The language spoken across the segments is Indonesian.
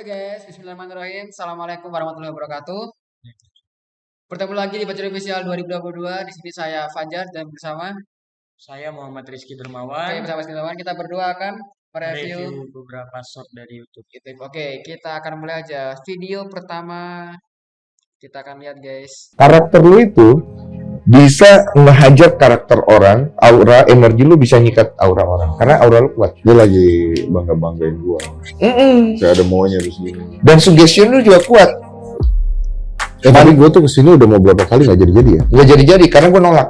Oke guys, Bismillahirrahmanirrahim. Assalamualaikum warahmatullahi wabarakatuh. Bertemu lagi di Baca Official 2022. Di sini saya Fajar dan bersama Saya Muhammad Rizky Oke, Dermawan. bersama Sinawan kita berdua akan mereview Review beberapa shot dari YouTube. YouTube. Oke, kita akan mulai aja. Video pertama kita akan lihat guys. karakter lu itu bisa ngehajar karakter orang, aura, energi lu bisa nyikat aura orang. Karena aura lu kuat. Dia lagi bangga-banggain gua. Mm-mm. Kayak ada maunya di sini. Dan suggestion lu juga kuat. Eh, tapi gua tuh ke sini udah mau berapa kali nggak jadi-jadi ya? Nggak jadi-jadi karena gue nolak.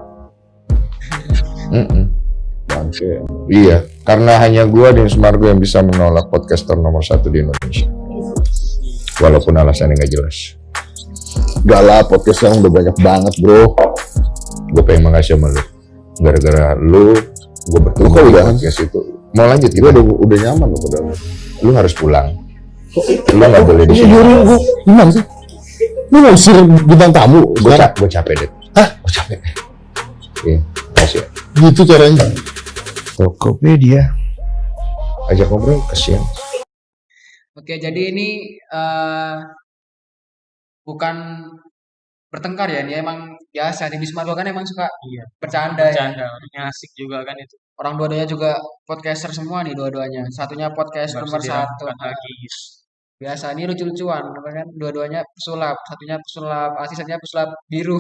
Mm-mm. Bangke. Iya, karena hanya gua dan Sumargo yang bisa menolak podcaster nomor satu di Indonesia. Walaupun alasannya nggak jelas. Gak lah, podcast yang udah banyak banget bro. Gue pengen makasih sama lu. Gara-gara lu, gue bertemu Lu udah? podcast itu. Mau lanjut kita? udah udah nyaman loh padahal. Lu harus pulang. Lu nggak boleh di Ini sini. gua gimana sih? Lu mau usir bintang tamu? Gue gue capek deh. Hah? Gue capek. Iya, kasih. Gitu caranya. Tokopedia. Ajak ngobrol kesian. Oke, jadi ini eh bukan bertengkar ya, dia emang biasa. Di Bismarck kan emang suka Iya. bercanda ya. Bercanda, orangnya asik juga kan itu. Orang dua-duanya juga podcaster semua nih dua-duanya. Satunya podcast Nggak nomor satu. lagi. Biasa ini lucu-lucuan, kan? Dua-duanya pesulap, satunya pesulap asli, satunya pesulap biru.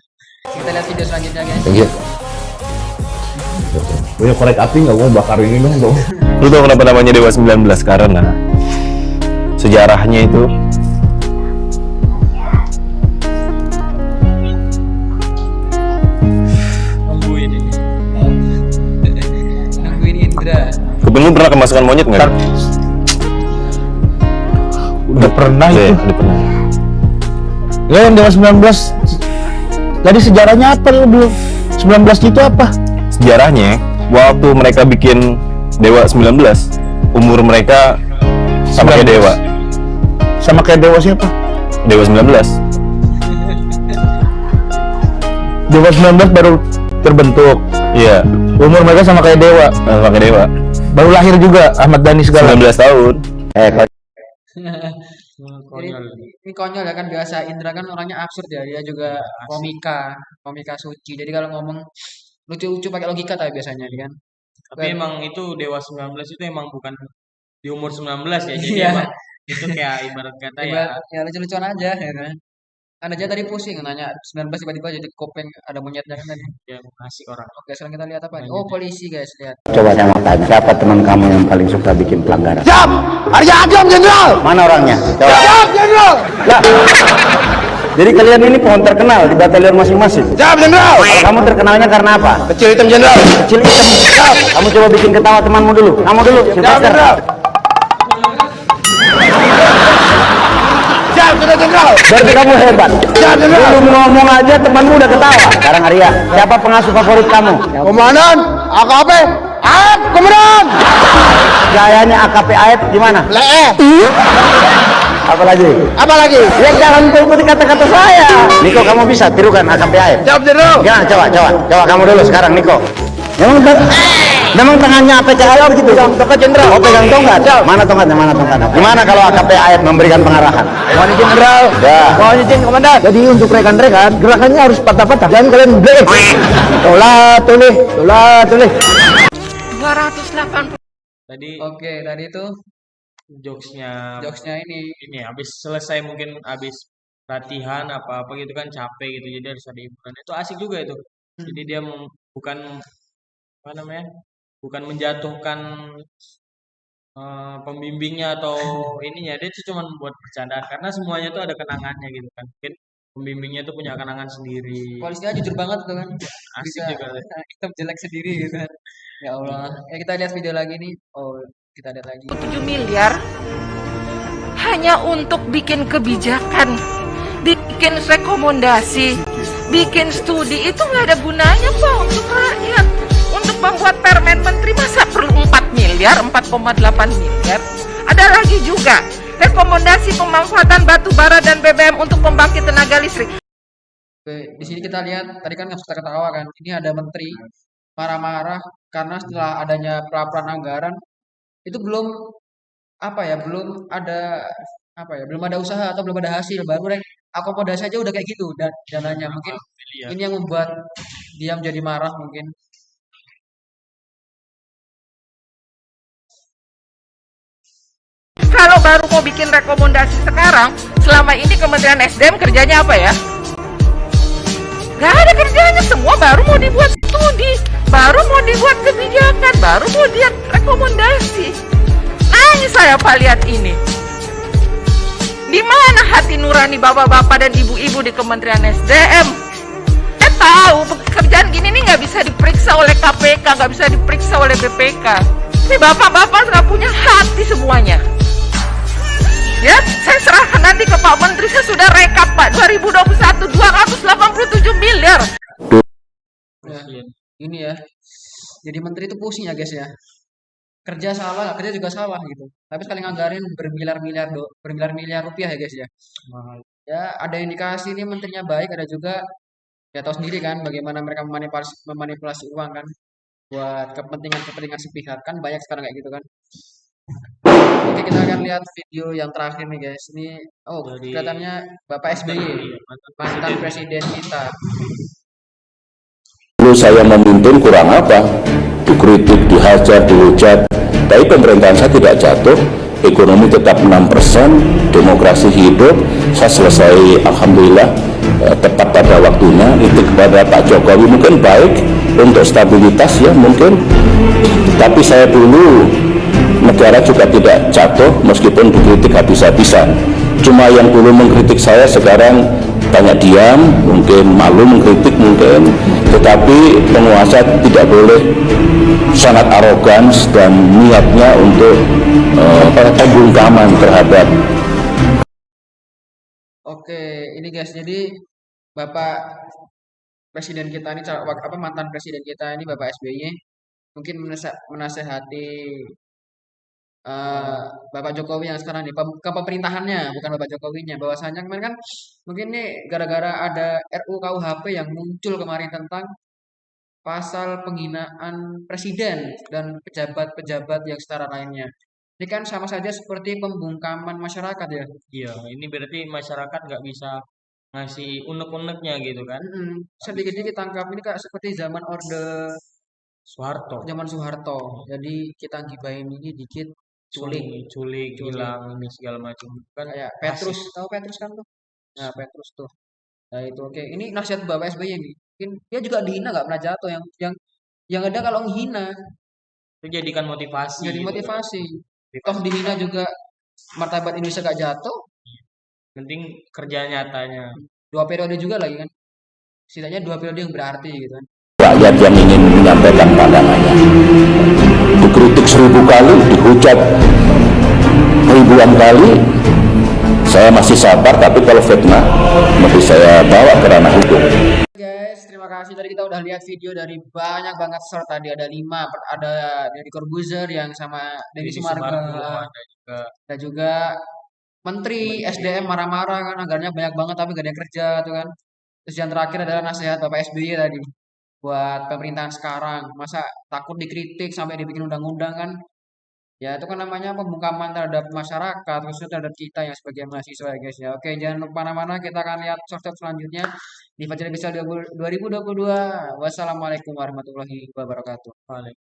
Kita lihat video selanjutnya guys. Thank you. Punya korek api nggak mau bakar ini dong dong. Lu tau kenapa namanya Dewa 19? Karena sejarahnya itu lu pernah kemasukan monyet nggak? Udah pernah Iya, itu. udah pernah. Ya yang Dewa 19 Tadi sejarahnya apa lu belum? 19 itu apa? Sejarahnya waktu mereka bikin Dewa 19, umur mereka sama kayak 19. Dewa. Sama kayak Dewa siapa? Dewa 19. Dewa 19 baru terbentuk. Iya, Umur mereka sama kayak Dewa. sama kayak Dewa. Baru lahir juga Ahmad Dhani segala. 19 tahun. Eh, Jadi, Konyol. ini konyol ya kan biasa Indra kan orangnya absurd ya dia juga komika komika suci jadi kalau ngomong lucu-lucu pakai logika tapi biasanya dia kan Tapi emang itu Dewa 19 itu emang bukan di umur 19 ya. Jadi Iya. emang itu kayak ibarat kata ya ya lucu-lucuan aja ya kan kan aja tadi pusing nanya 19 tiba-tiba jadi kopeng ada monyetnya kan tadi ya asik orang. oke sekarang kita lihat apa nih oh polisi guys lihat Coba saya mau tanya, siapa teman kamu yang paling suka bikin pelanggaran? Siap! Arya Agam Jenderal! Mana orangnya? Coba. Siap, Jenderal! Lah, jadi kalian ini pohon terkenal di batalion masing-masing? Siap, Jenderal! Kamu terkenalnya karena apa? Kecil hitam, Jenderal! Kecil hitam, siap! Kamu coba bikin ketawa temanmu dulu. Kamu dulu, siap, Jenderal! Jenderal! Berarti kamu hebat. Jenderal! Belum ngomong aja temanmu udah ketawa. Sekarang Arya, siapa pengasuh favorit kamu? Komandan, AKP, AF, komandan! Gayanya AKP AF gimana? Lee. Apalagi? Apalagi? Ya jangan ikuti kata-kata saya. Niko kamu bisa tirukan AKP AF? Siap, Jenderal. Ya, coba, coba. Coba kamu dulu sekarang, Niko. Memang Memang tangannya APK AF begitu? Pegang tongkat jenderal. Oh pegang tongkat. Mana tongkatnya? Mana tongkatnya? Gimana kalau AKP AF memberikan pengarahan? Mohon izin jenderal. Ya. Mohon izin komandan. Jadi untuk rekan-rekan gerakannya harus patah-patah. Jangan kalian break. Tolah tulih, tolah tulih. 280 Tadi oke tadi itu jokesnya jokesnya ini ini habis selesai mungkin habis latihan apa apa gitu kan capek gitu jadi harus ada hiburan itu asik juga itu jadi dia bukan apa namanya bukan menjatuhkan eh, pembimbingnya atau ininya dia itu cuma buat bercanda. Karena semuanya tuh ada kenangannya gitu kan. Mungkin pembimbingnya tuh punya kenangan sendiri. Polisinya jujur banget tuh kan. Asik bisa juga hitam jelek sendiri gitu kan. Ya Allah. Ya kita lihat video lagi nih. Oh kita lihat lagi. 7 miliar hanya untuk bikin kebijakan bikin rekomendasi bikin studi. Itu nggak ada gunanya kok untuk rakyat membuat permen menteri masa perlu 4 miliar 4,8 miliar? Ada lagi juga rekomendasi pemanfaatan batu bara dan BBM untuk pembangkit tenaga listrik. Oke, di sini kita lihat tadi kan nggak suka ketawa kan. Ini ada menteri marah-marah karena setelah adanya pelaporan anggaran itu belum apa ya belum ada apa ya belum ada usaha atau belum ada hasil baru rek akomodasi aja udah kayak gitu dan dananya mungkin ini yang membuat dia menjadi marah mungkin Kalau baru mau bikin rekomendasi sekarang, selama ini Kementerian SDM kerjanya apa ya? Gak ada kerjanya, semua baru mau dibuat studi, baru mau dibuat kebijakan, baru mau dibuat rekomendasi. Nangis saya pak lihat ini. Di mana hati nurani bapak-bapak dan ibu-ibu di Kementerian SDM? Saya tahu pekerjaan gini nih nggak bisa diperiksa oleh KPK, nggak bisa diperiksa oleh BPK. Ini bapak-bapak nggak punya hati semuanya. Ya, saya serahkan nanti ke Pak Menteri. Saya sudah rekap Pak. 2021 287 miliar. Ya, ini ya. Jadi menteri itu pusing ya guys ya. Kerja salah kerja juga salah gitu. Tapi sekali nganggarin bermiliar-miliar do bermiliar-miliar rupiah ya guys ya. Ya ada indikasi ini menterinya baik ada juga. Ya tahu sendiri kan bagaimana mereka memanipulasi memanipulasi uang kan. Buat kepentingan-kepentingan sepihak kan banyak sekarang kayak gitu kan oke kita akan lihat video yang terakhir nih guys ini oh Dari- kelihatannya Bapak SBY mantan presiden kita Dulu saya memimpin kurang apa? Dikritik, dihajar, dihujat. Tapi pemerintahan saya tidak jatuh. Ekonomi tetap 6%, demokrasi hidup. Saya selesai, Alhamdulillah, eh, tepat pada waktunya. Itu kepada Pak Jokowi mungkin baik untuk stabilitas ya mungkin. Tapi saya dulu negara juga tidak jatuh meskipun dikritik habis-habisan. Cuma yang dulu mengkritik saya sekarang banyak diam, mungkin malu mengkritik mungkin, tetapi penguasa tidak boleh sangat arogan dan niatnya untuk eh, pembungkaman terhadap Oke, ini guys, jadi Bapak Presiden kita ini, apa mantan Presiden kita ini Bapak SBY, mungkin menasehati eh, Bapak Jokowi yang sekarang ke pemerintahannya, bukan Bapak Jokowinya. Bahwasanya kemarin kan, mungkin nih gara-gara ada RUU KUHP yang muncul kemarin tentang pasal penghinaan presiden dan pejabat-pejabat yang setara lainnya. Ini kan sama saja seperti pembungkaman masyarakat ya. Iya, ini berarti masyarakat nggak bisa ngasih unek-uneknya gitu kan. Mm-mm. Sedikit-sedikit tangkap ini kayak seperti zaman Orde Soeharto, zaman Soeharto. Jadi kita gibahin ini dikit culik. culik, culik, Culik. hilang ini segala macam. Kan Kayak Petrus, tahu Petrus kan tuh? Nah, Petrus tuh. Nah, itu oke. Ini nasihat Bapak SBY ini. Mungkin dia juga dihina nggak pernah jatuh yang yang yang ada kalau menghina itu jadikan motivasi. jadi gitu kan. motivasi. Toh dihina juga martabat Indonesia gak jatuh. Penting kerja nyatanya. Dua periode juga lagi kan. Setidaknya dua periode yang berarti gitu kan. rakyat yang ingin menyampaikan pandangannya. Dikritik seribu kali, dihujat ribuan kali, saya masih sabar, tapi kalau fitnah, mesti saya bawa ke ranah hukum. Guys, terima kasih. Tadi kita udah lihat video dari banyak banget short tadi. Ada lima, ada dari Corbuzier yang sama ada juga. ada juga Menteri SDM marah-marah kan anggarannya banyak banget tapi gak ada yang kerja tuh kan. Terus yang terakhir adalah nasihat Bapak SBY tadi buat pemerintahan sekarang. Masa takut dikritik sampai dibikin undang-undang kan? Ya itu kan namanya pembungkaman terhadap masyarakat, khususnya terhadap kita yang sebagai mahasiswa ya guys ya. Oke, jangan lupa mana-mana kita akan lihat short-short selanjutnya di Fajar Bisa 2022. Wassalamualaikum warahmatullahi wabarakatuh. Balik.